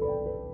you.